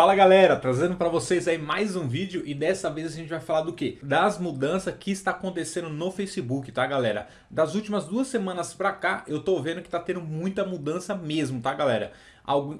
Fala galera, trazendo para vocês aí mais um vídeo e dessa vez a gente vai falar do que? Das mudanças que está acontecendo no Facebook, tá galera? Das últimas duas semanas pra cá eu tô vendo que tá tendo muita mudança mesmo, tá galera?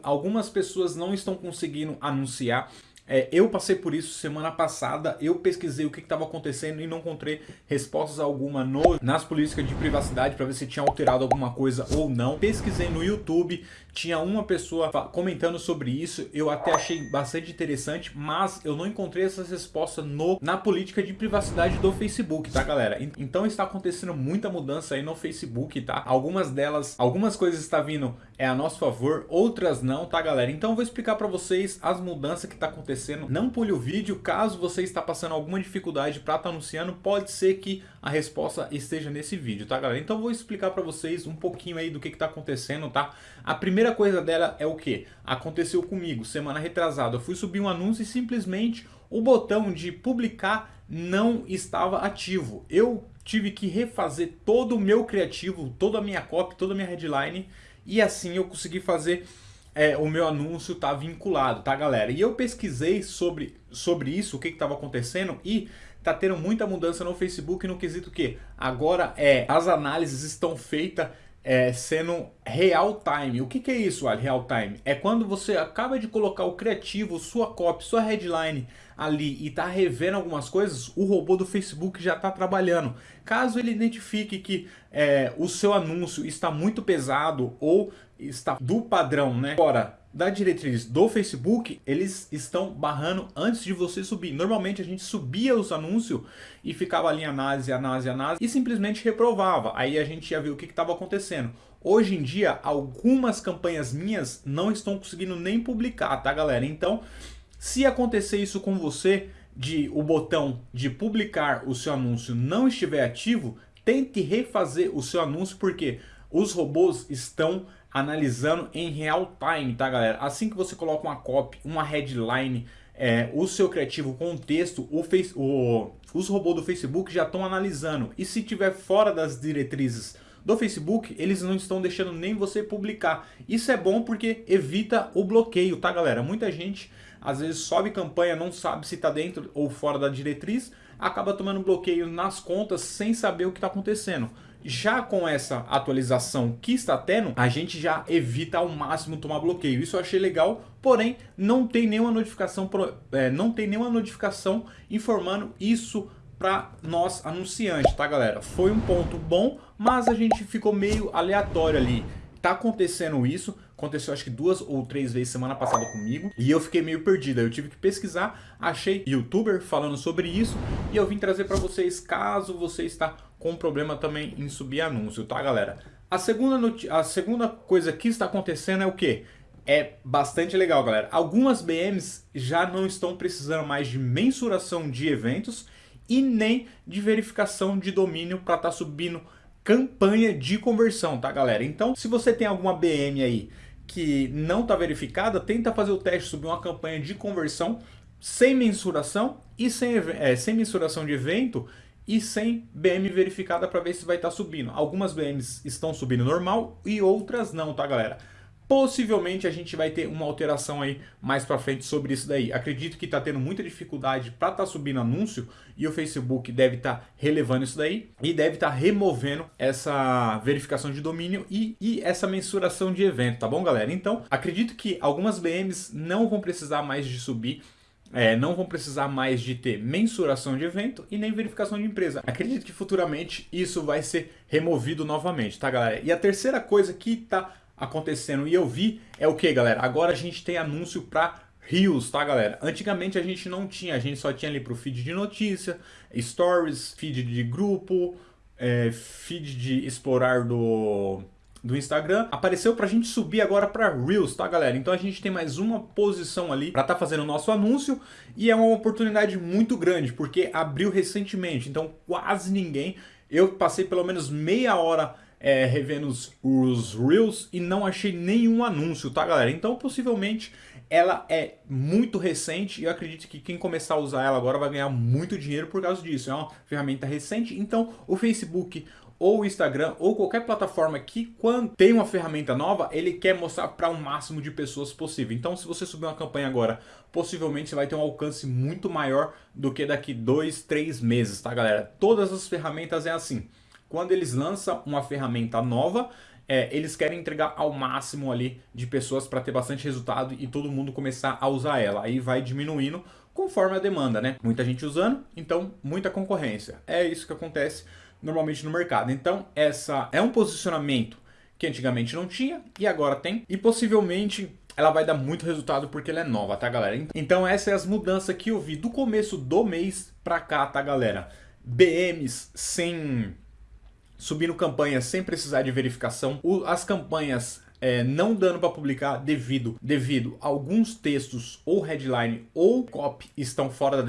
Algumas pessoas não estão conseguindo anunciar é, eu passei por isso semana passada, eu pesquisei o que estava acontecendo e não encontrei respostas alguma no, nas políticas de privacidade para ver se tinha alterado alguma coisa ou não. Pesquisei no YouTube, tinha uma pessoa comentando sobre isso, eu até achei bastante interessante, mas eu não encontrei essas respostas no, na política de privacidade do Facebook, tá galera? Então está acontecendo muita mudança aí no Facebook, tá? Algumas delas, algumas coisas estão vindo é a nosso favor, outras não, tá galera? Então eu vou explicar para vocês as mudanças que está acontecendo acontecendo. Não pule o vídeo, caso você está passando alguma dificuldade para estar tá anunciando, pode ser que a resposta esteja nesse vídeo, tá galera? Então vou explicar para vocês um pouquinho aí do que está acontecendo, tá? A primeira coisa dela é o que? Aconteceu comigo, semana retrasada, eu fui subir um anúncio e simplesmente o botão de publicar não estava ativo. Eu tive que refazer todo o meu criativo, toda a minha copy, toda a minha headline e assim eu consegui fazer é, o meu anúncio tá vinculado, tá galera? E eu pesquisei sobre, sobre isso, o que estava acontecendo e tá tendo muita mudança no Facebook no quesito que agora é as análises estão feitas é, sendo real time. O que, que é isso, Ali, real time? É quando você acaba de colocar o criativo, sua copy, sua headline ali e tá revendo algumas coisas, o robô do Facebook já está trabalhando. Caso ele identifique que é, o seu anúncio está muito pesado ou está do padrão, né? Fora da diretriz do Facebook, eles estão barrando antes de você subir. Normalmente a gente subia os anúncios e ficava ali análise, análise, análise e simplesmente reprovava. Aí a gente ia ver o que estava acontecendo. Hoje em dia, algumas campanhas minhas não estão conseguindo nem publicar, tá galera? Então, se acontecer isso com você, de o botão de publicar o seu anúncio não estiver ativo, tente refazer o seu anúncio porque os robôs estão analisando em real time, tá galera? Assim que você coloca uma copy, uma headline, é, o seu criativo com texto, o face, o, os robôs do Facebook já estão analisando. E se tiver fora das diretrizes do Facebook, eles não estão deixando nem você publicar. Isso é bom porque evita o bloqueio, tá galera? Muita gente às vezes sobe campanha, não sabe se está dentro ou fora da diretriz, acaba tomando bloqueio nas contas sem saber o que está acontecendo. Já com essa atualização que está tendo, a gente já evita ao máximo tomar bloqueio. Isso eu achei legal, porém não tem nenhuma notificação, é, não tem nenhuma notificação informando isso para nós anunciantes, tá galera? Foi um ponto bom, mas a gente ficou meio aleatório ali. Tá acontecendo isso, aconteceu acho que duas ou três vezes semana passada comigo e eu fiquei meio perdido. Eu tive que pesquisar, achei youtuber falando sobre isso e eu vim trazer para vocês caso você está com problema também em subir anúncio, tá galera? A segunda, a segunda coisa que está acontecendo é o que? É bastante legal, galera. Algumas BMs já não estão precisando mais de mensuração de eventos e nem de verificação de domínio para estar tá subindo campanha de conversão, tá galera? Então, se você tem alguma BM aí que não está verificada, tenta fazer o teste subir uma campanha de conversão sem mensuração e sem, é, sem mensuração de evento e sem BM verificada para ver se vai estar tá subindo. Algumas BMs estão subindo normal e outras não, tá galera? Possivelmente a gente vai ter uma alteração aí mais para frente sobre isso daí. Acredito que está tendo muita dificuldade para estar tá subindo anúncio e o Facebook deve estar tá relevando isso daí e deve estar tá removendo essa verificação de domínio e, e essa mensuração de evento, tá bom galera? Então acredito que algumas BMs não vão precisar mais de subir é, não vão precisar mais de ter mensuração de evento e nem verificação de empresa. Acredito que futuramente isso vai ser removido novamente, tá galera? E a terceira coisa que está acontecendo e eu vi é o que, galera? Agora a gente tem anúncio para Rios, tá, galera? Antigamente a gente não tinha, a gente só tinha ali pro feed de notícia, stories, feed de grupo, é, feed de explorar do, do Instagram. Apareceu pra gente subir agora pra Reels, tá, galera? Então a gente tem mais uma posição ali pra tá fazendo o nosso anúncio e é uma oportunidade muito grande, porque abriu recentemente, então quase ninguém. Eu passei pelo menos meia hora é, revendo os, os Reels e não achei nenhum anúncio, tá galera? Então possivelmente ela é muito recente e eu acredito que quem começar a usar ela agora vai ganhar muito dinheiro por causa disso. É uma ferramenta recente, então o Facebook ou o Instagram ou qualquer plataforma que quando tem uma ferramenta nova, ele quer mostrar para o um máximo de pessoas possível. Então se você subir uma campanha agora, possivelmente você vai ter um alcance muito maior do que daqui dois, três meses, tá galera? Todas as ferramentas é assim. Quando eles lançam uma ferramenta nova, é, eles querem entregar ao máximo ali de pessoas para ter bastante resultado e todo mundo começar a usar ela. Aí vai diminuindo conforme a demanda, né? Muita gente usando, então muita concorrência. É isso que acontece normalmente no mercado. Então essa é um posicionamento que antigamente não tinha e agora tem. E possivelmente ela vai dar muito resultado porque ela é nova, tá galera? Então essas são as mudanças que eu vi do começo do mês pra cá, tá galera? BMs sem subindo campanhas sem precisar de verificação, as campanhas é, não dando para publicar devido, devido alguns textos ou headline ou copy estão fora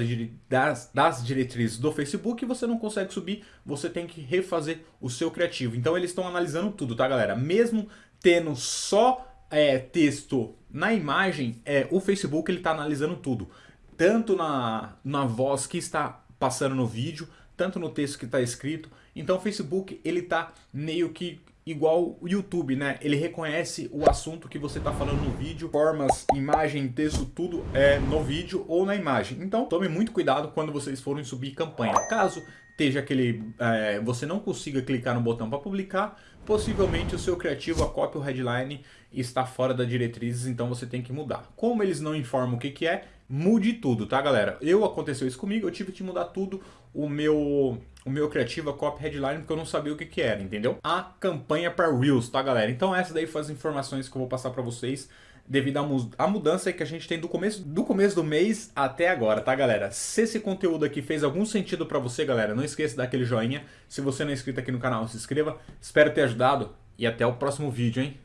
das, das diretrizes do Facebook e você não consegue subir, você tem que refazer o seu criativo. Então eles estão analisando tudo, tá galera? Mesmo tendo só é, texto na imagem, é, o Facebook ele está analisando tudo. Tanto na, na voz que está passando no vídeo, tanto no texto que está escrito. Então o Facebook ele está meio que igual o YouTube, né? Ele reconhece o assunto que você está falando no vídeo, formas, imagem, texto, tudo é no vídeo ou na imagem. Então tome muito cuidado quando vocês forem subir campanha. Caso esteja aquele, é, você não consiga clicar no botão para publicar, possivelmente o seu criativo, a cópia ou headline está fora da diretrizes, então você tem que mudar. Como eles não informam o que, que é, mude tudo, tá galera? Eu aconteceu isso comigo, eu tive que mudar tudo, o meu o meu criativo, a copy headline, porque eu não sabia o que que era, entendeu? A campanha para Reels, tá galera? Então essa daí foi as informações que eu vou passar para vocês devido à mudança que a gente tem do começo, do começo do mês até agora, tá galera? Se esse conteúdo aqui fez algum sentido para você, galera, não esqueça de dar aquele joinha. Se você não é inscrito aqui no canal, se inscreva. Espero ter ajudado e até o próximo vídeo, hein?